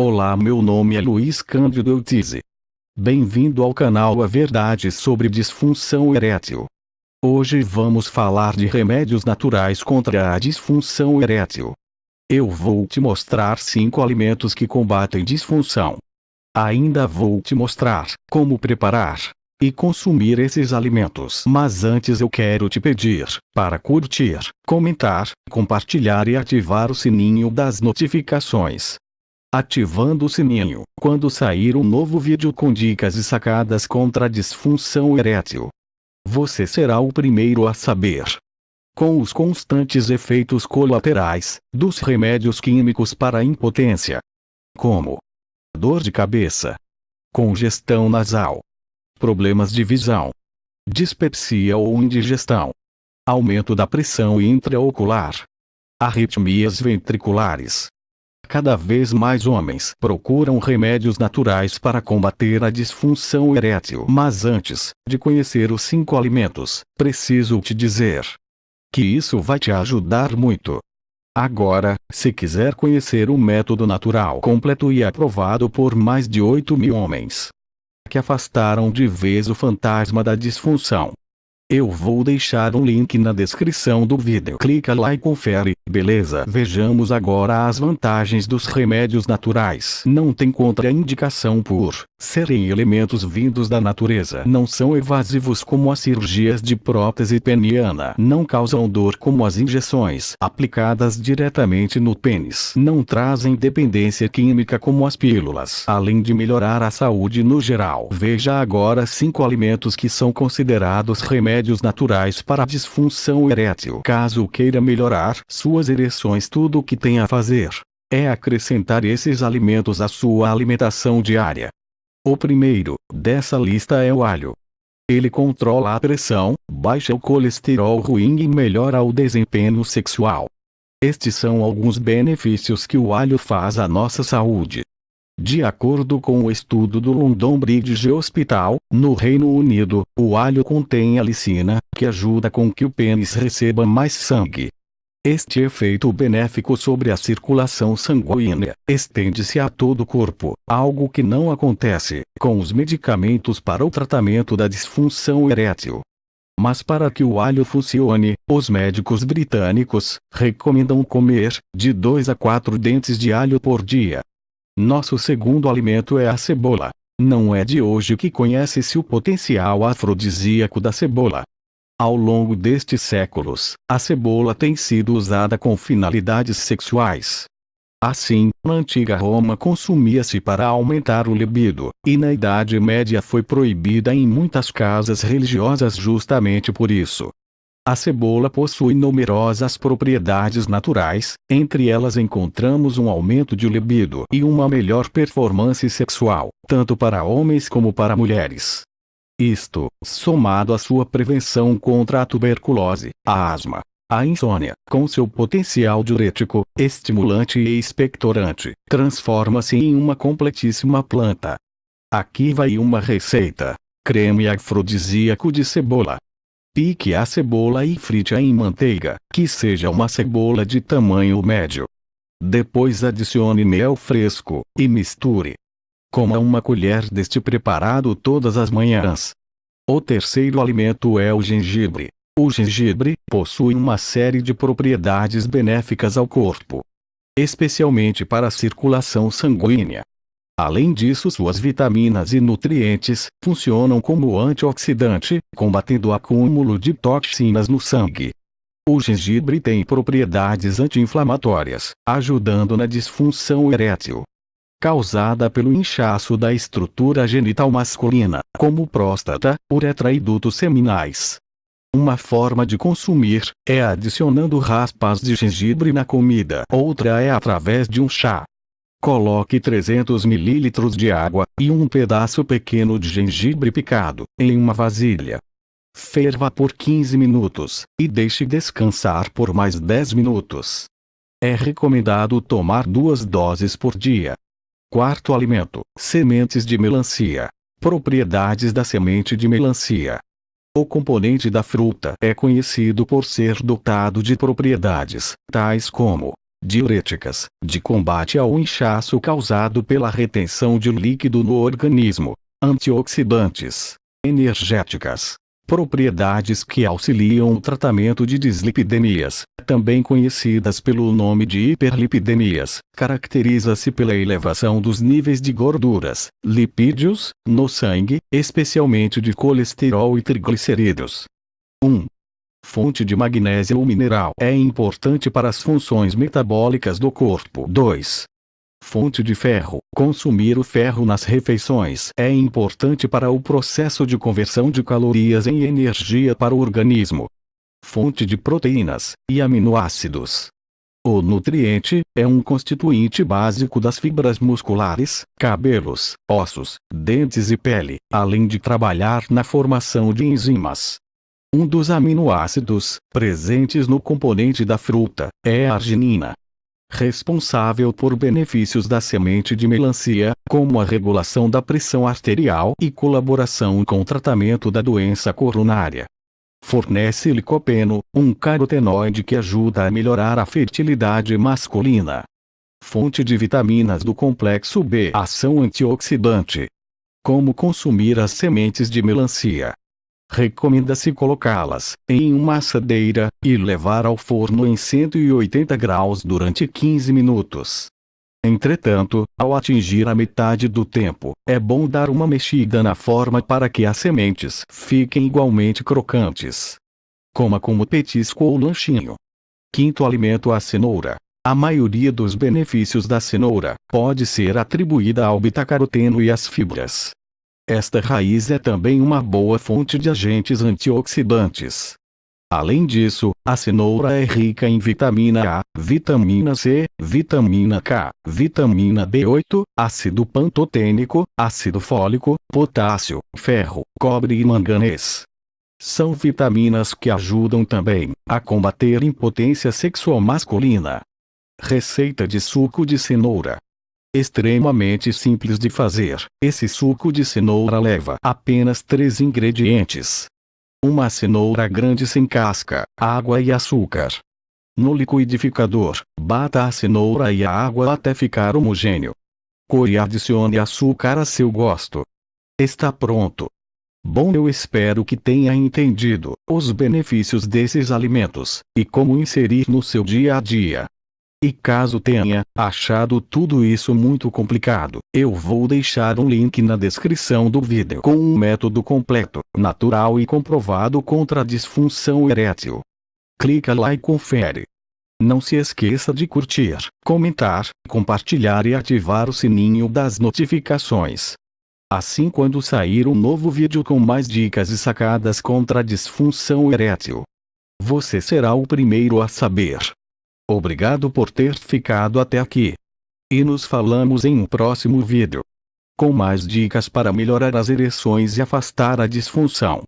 Olá meu nome é Luiz Cândido Eutize. Bem-vindo ao canal A Verdade sobre Disfunção Erétil. Hoje vamos falar de remédios naturais contra a disfunção erétil. Eu vou te mostrar 5 alimentos que combatem disfunção. Ainda vou te mostrar como preparar e consumir esses alimentos. Mas antes eu quero te pedir para curtir, comentar, compartilhar e ativar o sininho das notificações ativando o sininho quando sair um novo vídeo com dicas e sacadas contra a disfunção erétil. Você será o primeiro a saber. Com os constantes efeitos colaterais dos remédios químicos para a impotência, como dor de cabeça, congestão nasal, problemas de visão, dispepsia ou indigestão, aumento da pressão intraocular, arritmias ventriculares, Cada vez mais homens procuram remédios naturais para combater a disfunção erétil. Mas antes de conhecer os cinco alimentos, preciso te dizer que isso vai te ajudar muito. Agora, se quiser conhecer o método natural completo e aprovado por mais de 8 mil homens que afastaram de vez o fantasma da disfunção, eu vou deixar um link na descrição do vídeo. Clica lá e confere, beleza? Vejamos agora as vantagens dos remédios naturais. Não tem contraindicação por serem elementos vindos da natureza. Não são evasivos como as cirurgias de prótese peniana. Não causam dor como as injeções aplicadas diretamente no pênis. Não trazem dependência química como as pílulas. Além de melhorar a saúde no geral. Veja agora 5 alimentos que são considerados remédios naturais para a disfunção erétil. Caso queira melhorar suas ereções, tudo o que tem a fazer é acrescentar esses alimentos à sua alimentação diária. O primeiro dessa lista é o alho. Ele controla a pressão, baixa o colesterol ruim e melhora o desempenho sexual. Estes são alguns benefícios que o alho faz à nossa saúde. De acordo com o estudo do London Bridge Hospital, no Reino Unido, o alho contém alicina, que ajuda com que o pênis receba mais sangue. Este efeito benéfico sobre a circulação sanguínea estende-se a todo o corpo, algo que não acontece com os medicamentos para o tratamento da disfunção erétil. Mas para que o alho funcione, os médicos britânicos recomendam comer de 2 a 4 dentes de alho por dia. Nosso segundo alimento é a cebola. Não é de hoje que conhece-se o potencial afrodisíaco da cebola. Ao longo destes séculos, a cebola tem sido usada com finalidades sexuais. Assim, na antiga Roma consumia-se para aumentar o libido, e na Idade Média foi proibida em muitas casas religiosas justamente por isso. A cebola possui numerosas propriedades naturais, entre elas encontramos um aumento de libido e uma melhor performance sexual, tanto para homens como para mulheres. Isto, somado à sua prevenção contra a tuberculose, a asma, a insônia, com seu potencial diurético, estimulante e expectorante, transforma-se em uma completíssima planta. Aqui vai uma receita: creme afrodisíaco de cebola. Pique a cebola e frite-a em manteiga, que seja uma cebola de tamanho médio. Depois adicione mel fresco, e misture. Coma uma colher deste preparado todas as manhãs. O terceiro alimento é o gengibre. O gengibre possui uma série de propriedades benéficas ao corpo, especialmente para a circulação sanguínea. Além disso suas vitaminas e nutrientes funcionam como antioxidante, combatendo o acúmulo de toxinas no sangue. O gengibre tem propriedades anti-inflamatórias, ajudando na disfunção erétil causada pelo inchaço da estrutura genital masculina, como próstata, uretra e dutos seminais. Uma forma de consumir é adicionando raspas de gengibre na comida. Outra é através de um chá. Coloque 300 ml de água, e um pedaço pequeno de gengibre picado, em uma vasilha. Ferva por 15 minutos, e deixe descansar por mais 10 minutos. É recomendado tomar duas doses por dia. Quarto alimento: sementes de melancia. Propriedades da semente de melancia. O componente da fruta é conhecido por ser dotado de propriedades, tais como diuréticas, de combate ao inchaço causado pela retenção de líquido no organismo, antioxidantes, energéticas, propriedades que auxiliam o tratamento de dislipidemias, também conhecidas pelo nome de hiperlipidemias, caracteriza-se pela elevação dos níveis de gorduras, lipídios, no sangue, especialmente de colesterol e triglicerídeos. 1. Fonte de magnésio mineral é importante para as funções metabólicas do corpo. 2. Fonte de ferro. Consumir o ferro nas refeições é importante para o processo de conversão de calorias em energia para o organismo. Fonte de proteínas e aminoácidos. O nutriente é um constituinte básico das fibras musculares, cabelos, ossos, dentes e pele, além de trabalhar na formação de enzimas. Um dos aminoácidos, presentes no componente da fruta, é a arginina. Responsável por benefícios da semente de melancia, como a regulação da pressão arterial e colaboração com o tratamento da doença coronária. Fornece licopeno, um carotenoide que ajuda a melhorar a fertilidade masculina. Fonte de vitaminas do complexo B. Ação antioxidante. Como consumir as sementes de melancia? Recomenda-se colocá-las em uma assadeira e levar ao forno em 180 graus durante 15 minutos. Entretanto, ao atingir a metade do tempo, é bom dar uma mexida na forma para que as sementes fiquem igualmente crocantes. Coma como petisco ou lanchinho. Quinto alimento a cenoura. A maioria dos benefícios da cenoura pode ser atribuída ao betacaroteno e às fibras. Esta raiz é também uma boa fonte de agentes antioxidantes. Além disso, a cenoura é rica em vitamina A, vitamina C, vitamina K, vitamina B8, ácido pantotênico, ácido fólico, potássio, ferro, cobre e manganês. São vitaminas que ajudam também a combater impotência sexual masculina. Receita de suco de cenoura extremamente simples de fazer. Esse suco de cenoura leva apenas três ingredientes. Uma cenoura grande sem casca, água e açúcar. No liquidificador, bata a cenoura e a água até ficar homogêneo. Core e adicione açúcar a seu gosto. Está pronto. Bom, eu espero que tenha entendido os benefícios desses alimentos e como inserir no seu dia a dia. E caso tenha achado tudo isso muito complicado, eu vou deixar um link na descrição do vídeo com um método completo, natural e comprovado contra a disfunção erétil. Clica lá e confere. Não se esqueça de curtir, comentar, compartilhar e ativar o sininho das notificações. Assim quando sair um novo vídeo com mais dicas e sacadas contra a disfunção erétil, você será o primeiro a saber. Obrigado por ter ficado até aqui. E nos falamos em um próximo vídeo. Com mais dicas para melhorar as ereções e afastar a disfunção.